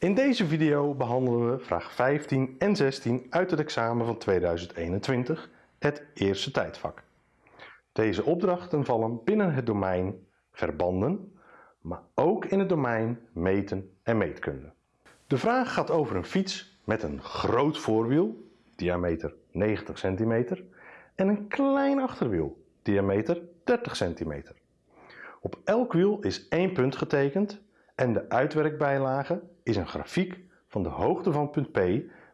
In deze video behandelen we vraag 15 en 16 uit het examen van 2021, het eerste tijdvak. Deze opdrachten vallen binnen het domein verbanden, maar ook in het domein meten en meetkunde. De vraag gaat over een fiets met een groot voorwiel, diameter 90 cm, en een klein achterwiel, diameter 30 cm. Op elk wiel is één punt getekend en de uitwerkbijlage is een grafiek van de hoogte van punt P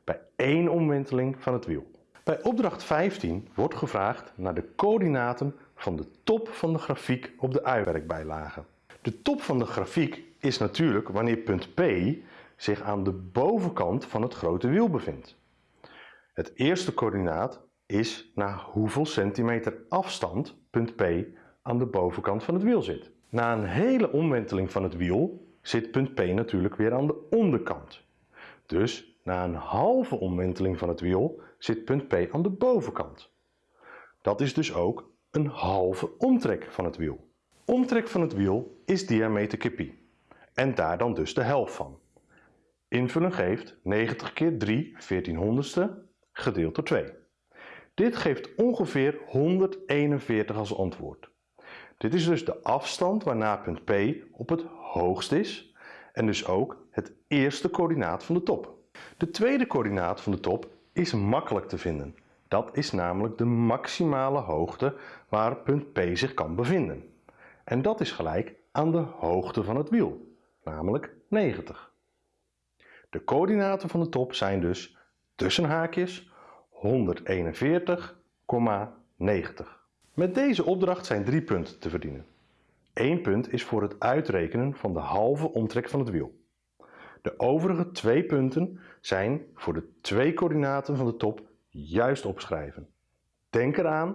bij één omwenteling van het wiel. Bij opdracht 15 wordt gevraagd naar de coördinaten van de top van de grafiek op de uitwerkbijlage. De top van de grafiek is natuurlijk wanneer punt P zich aan de bovenkant van het grote wiel bevindt. Het eerste coördinaat is naar hoeveel centimeter afstand punt P aan de bovenkant van het wiel zit. Na een hele omwenteling van het wiel zit punt P natuurlijk weer aan de onderkant. Dus na een halve omwenteling van het wiel zit punt P aan de bovenkant. Dat is dus ook een halve omtrek van het wiel. Omtrek van het wiel is diameter keer pi en daar dan dus de helft van. Invullen geeft 90 keer 3 14 honderdste gedeeld door 2. Dit geeft ongeveer 141 als antwoord. Dit is dus de afstand waarna punt P op het hoogst is en dus ook het eerste coördinaat van de top. De tweede coördinaat van de top is makkelijk te vinden. Dat is namelijk de maximale hoogte waar punt P zich kan bevinden. En dat is gelijk aan de hoogte van het wiel, namelijk 90. De coördinaten van de top zijn dus tussen haakjes 141,90. Met deze opdracht zijn drie punten te verdienen. Eén punt is voor het uitrekenen van de halve omtrek van het wiel. De overige twee punten zijn voor de twee coördinaten van de top juist opschrijven. Denk eraan,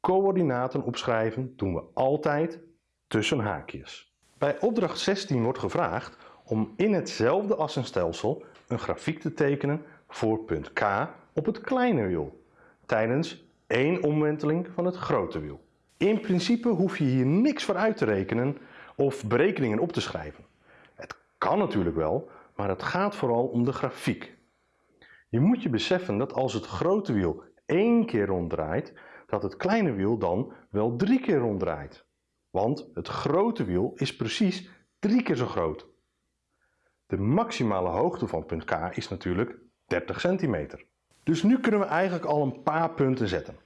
coördinaten opschrijven doen we altijd tussen haakjes. Bij opdracht 16 wordt gevraagd om in hetzelfde assenstelsel een grafiek te tekenen voor punt K op het kleine wiel tijdens één omwenteling van het grote wiel. In principe hoef je hier niks voor uit te rekenen of berekeningen op te schrijven. Het kan natuurlijk wel, maar het gaat vooral om de grafiek. Je moet je beseffen dat als het grote wiel één keer ronddraait, dat het kleine wiel dan wel drie keer ronddraait. Want het grote wiel is precies drie keer zo groot. De maximale hoogte van punt K is natuurlijk 30 centimeter. Dus nu kunnen we eigenlijk al een paar punten zetten.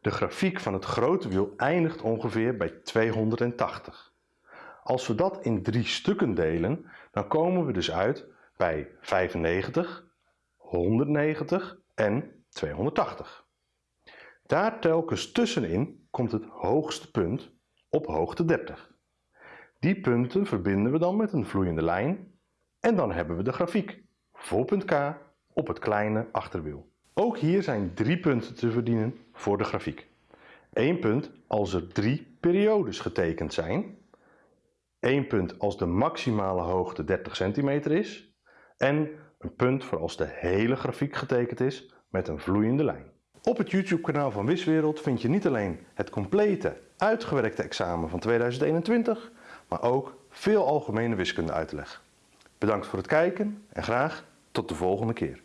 De grafiek van het grote wiel eindigt ongeveer bij 280. Als we dat in drie stukken delen, dan komen we dus uit bij 95, 190 en 280. Daar telkens tussenin komt het hoogste punt op hoogte 30. Die punten verbinden we dan met een vloeiende lijn en dan hebben we de grafiek voor punt K op het kleine achterwiel. Ook hier zijn drie punten te verdienen voor de grafiek. 1 punt als er drie periodes getekend zijn. 1 punt als de maximale hoogte 30 centimeter is. En een punt voor als de hele grafiek getekend is met een vloeiende lijn. Op het YouTube kanaal van Wiswereld vind je niet alleen het complete uitgewerkte examen van 2021, maar ook veel algemene wiskunde uitleg. Bedankt voor het kijken en graag tot de volgende keer.